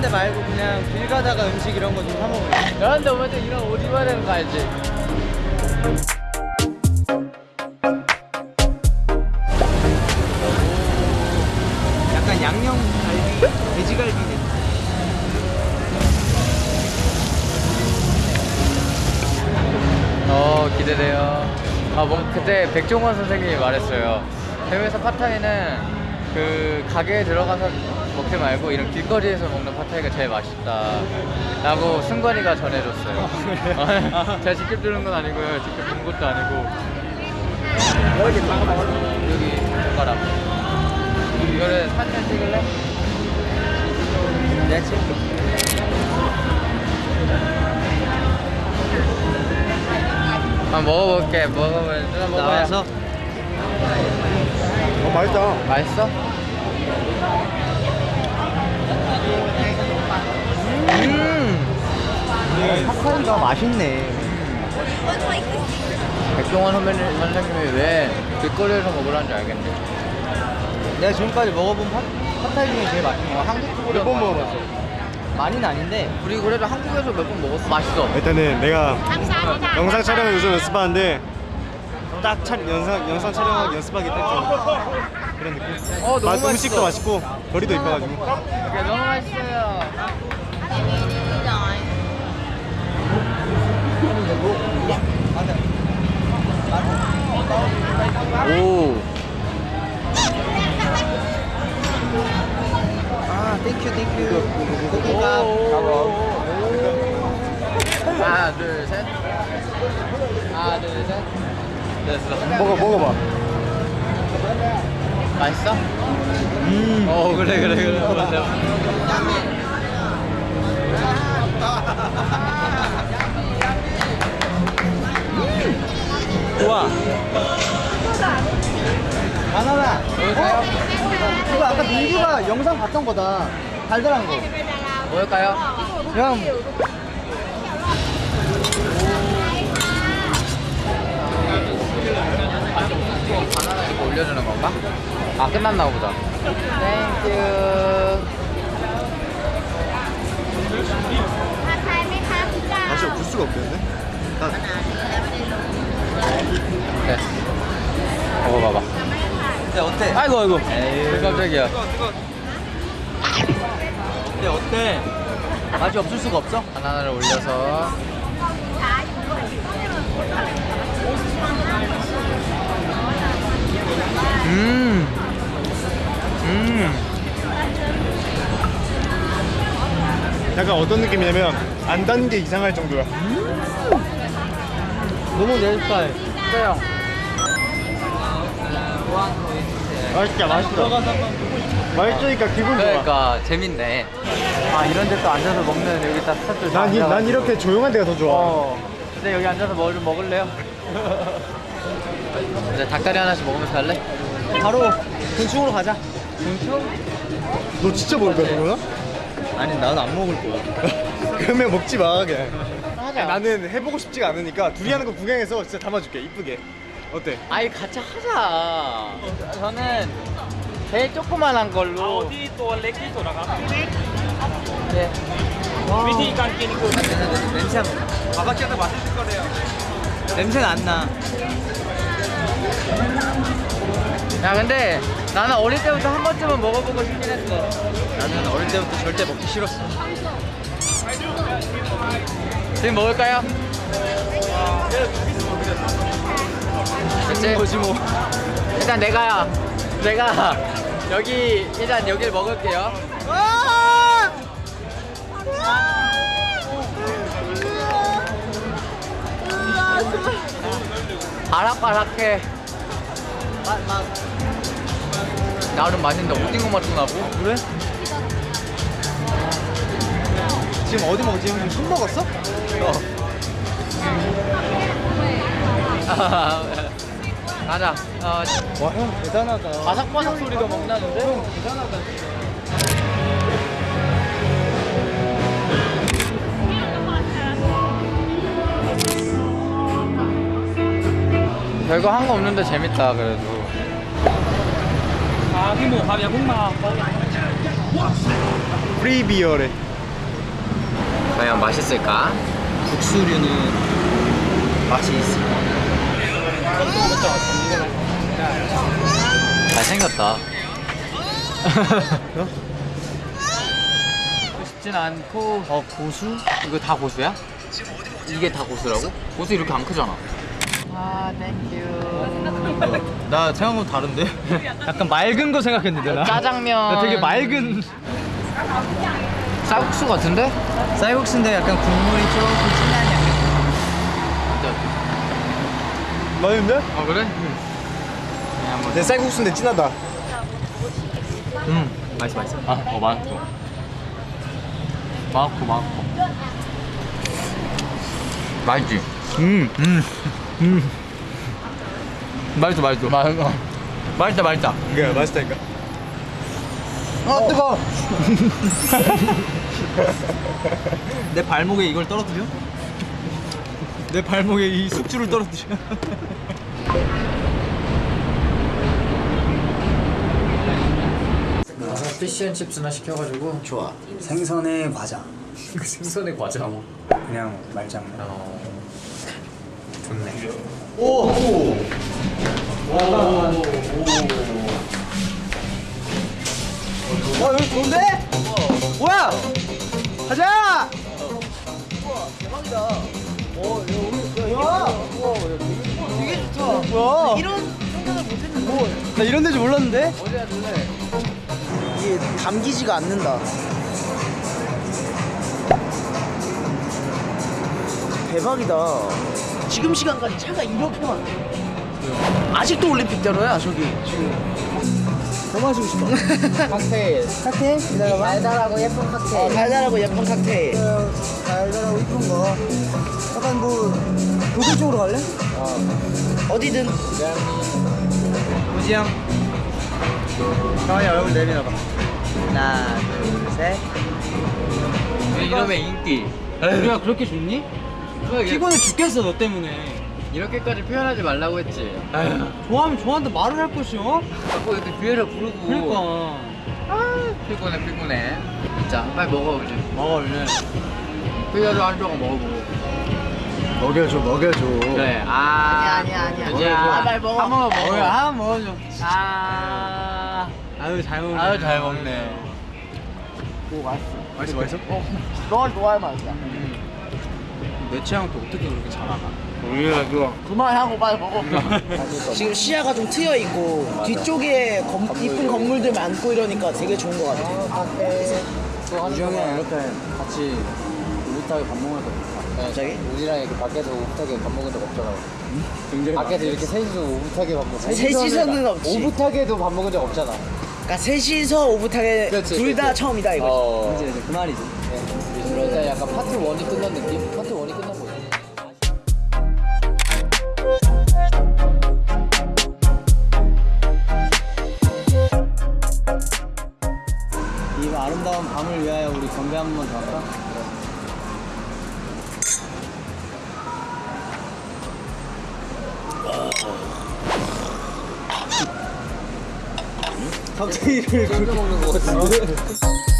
데 말고 그냥 길 가다가 음식 이런 거 좀 사 먹어요. 야 근데 먼저 이런 옷 입어야 되는 거 알지? 약간 양념 갈비, 돼지갈비 냄새. 어 기대돼요 아 뭐 그때 백종원 선생님이 말했어요 해외에서 팟타이는 그 가게에 들어가서 먹지 말고 이런 길거리에서 먹는 팟타이가 제일 맛있다 라고 승관이가 전해줬어요. 제가 직접 들은 건 아니고요. 직접 본 것도 아니고. 여기 여기 젓가락. 이거를 사진 찍을래? 내가 찍을게. 한번 먹어볼게. 먹어야 나와서 어 맛있다. 맛있어? 음. 핫파이가 맛있네. 백종원 선배님, 선생님이 왜 길거리에서 먹으라는지 알겠네. 내가 지금까지 먹어본 팟, 팟타이 중에 제일 맛있는 거 한국 몇번 먹어봤어. 많이는 아닌데 우리 그래도 한국에서 몇 번 먹었어. 맛있어. 일단은 내가 영상 촬영을 요즘 연습하는데 딱 촬, 영상, 영상 촬영하기 연습하기 딱 좋은 그런 느낌. 어 너무 맛, 맛있어 음식도 맛있고 거리도 이뻐가지고. 이게 너무 맛있어요 오. 아 thank you thank you 고기가 하나 둘 셋. 하나 둘 셋. 됐어 먹어 먹어봐. 맛있어? 음 어 그래 그래 그래. 맞아 좋아. 바나나. 뭘까요? 이거 아까 민규가 영상 봤던 거다. 달달한 거. 뭘까요? 그냥 바나나 이렇게 올려주는 건가? 아 끝났나 보다. thank you 맛이 없을 수가 없겠는데? 딱 네 먹어봐봐 근데 어때? 아이고 아이고 에이. 깜짝이야 근데 어때? 맛이 없을 수가 없어? 바나나를 올려서 음. 음. 약간 어떤 느낌이냐면 안단게 이상할 정도야 너무 내 스타일 그래요. 맛있다 맛있다 맛있으니까 기분 좋아 그러니까 재밌네. 아 이런 데 또 앉아서 먹는 여기 딱 스타트. 난, 이- 난 이렇게 조용한 데가 더 좋아 어. 근데 여기 앉아서 뭐 좀 먹을래요? 이제 닭다리 하나씩 먹으면서 갈래? 바로 군충으로 가자 군충? 너 진짜 먹을 거야 그러나? 아니 나는 안 먹을 거야 그러면 먹지 마 그냥 하자 나는 해보고 싶지가 않으니까 둘이 하는 거 구경해서 진짜 담아줄게. 이쁘게. 어때? 아니 같이 하자. 저는 제일 조그만한 걸로. 아, 어디 또 렉기 돌아가? 네. 네. 미디 깐끼니 냄새 안 나. 바바키한테 맛있을 거래요. 냄새는 안나. 야 근데 나는 어릴 때부터 한 번쯤은 먹어보고 싶긴 했어. 나는 어릴 때부터 절대 먹기 싫었어. 지금 먹을까요? 그치? 거지 뭐 일단 내가 내가 여기 일단 여길 먹을게요. 바삭바삭해. 나름 맛있는데 오징어 맛도 나고. 그래? 지금 어디 먹지? 지금 술 먹었어? 어. 가자. 어. 와, 형 대단하다. 바삭바삭 소리가 막 나는데? 형 대단하다. 별거 한 거 없는데 재밌다 그래도 아기모 밥야 볶마 프리비어래 과연 맛있을까? 국수류는 맛이 있어. 잘생겼다. 쉽진 않고 어 고수? 이거 다 고수야? 이게 다 고수라고? 고수 이렇게 안 크잖아. 아, thank you. 나 생각보다 다른데? 약간 맑은 거 생각했는데 나. 짜장면. 나 되게 맑은 쌀국수 같은데? 쌀국수인데 약간 국물이 조금 진한 양. 맛있는데? 아 그래? 내 쌀국수인데 진하다. 음 맛있어 맛있어. 아, 어 많고. 많고 많고. 맛있지? 음 음. 음. 맛있어 맛있어. 맛있어. 맛있다 맛있다. 그래 맛있다니까. 아 뜨거. 내 발목에 이걸 떨어뜨려? 내 발목에 이 숙주를 떨어뜨려. 피시앤칩스나 시켜가지고 좋아. 생선의 과자. 생선의 과자. 그냥 말장난. 어. 좋네. 와 여기 좋은데? 뭐야? 가자! 대박이다. 어, 야, 우리, 야, 야, 우와, 야, 되게, 되게 좋다. 뭐야? 이런 생각을 못했는데. 뭐, 나 이런 데줄 몰랐는데? 어디 앉을래? 이게 담기지가 않는다. 대박이다. 지금 시간까지 차가 이렇게 많네. 아직도 올림픽대로야 저기 지금. 더 마시고 싶어. 칵테일. 칵테일? 기다려봐. 달달하고 예쁜 칵테일. 어, 달달하고 예쁜 칵테일. 달달하고 예쁜 거. 약간 뭐 독일 쪽으로 갈래? 어. 어디든. 우지 형. 형이 얼굴 내밀어봐. 하나, 둘, 셋. 이놈의 인기. 우리가 그렇게 좋니? 피곤해 죽겠어 너 때문에. 이렇게까지 표현하지 말라고 했지. 좋아하면 좋아한다 말을 할 것이 어? 자꾸 이렇게 뒤에를 부르고. 그러니까. 아, 피곤해 피곤해. 자, 빨리 먹어 이제. 먹어 얼른. 피자도 한 조각 먹어보고. 먹여줘 먹여줘. 그래. 아. 아니야 아니야 이제 아, 빨리 먹어. 한 번만 먹어. 뭐야 한번 먹어줘. 아. 아유 잘 먹네. 아유 잘 먹네. 오 맛있어. 맛있어 맛있어? 너 좋아할 맛이야. 내 취향 또 어떻게 그렇게 잘 알아? 좋아. 그만하고 빨리 먹어. 지금 시야가 좀 트여 있고 뒤쪽에 검, 이쁜 건물들 많고 이러니까 되게 좋은 것 같아. 우정이랑 이렇게 같이 오붓하게 밥 먹는 거. 갑자기? 우지랑 이렇게 밖에서 오붓하게 밥 먹은 적 없잖아. 밖에서 이렇게 셋이서 오붓하게 밥 먹어. 셋이서는 없지. 오붓하게도 밥 먹은 적 없잖아. 그러니까 셋이서 오붓하게 둘 다. 처음이다 이거지. 어. 그 말이지. 그러니까 약간 파트 1이 끝난 느낌? 건배 한번 더 할까? 칵테일을 깜짝 먹는 거 같은데?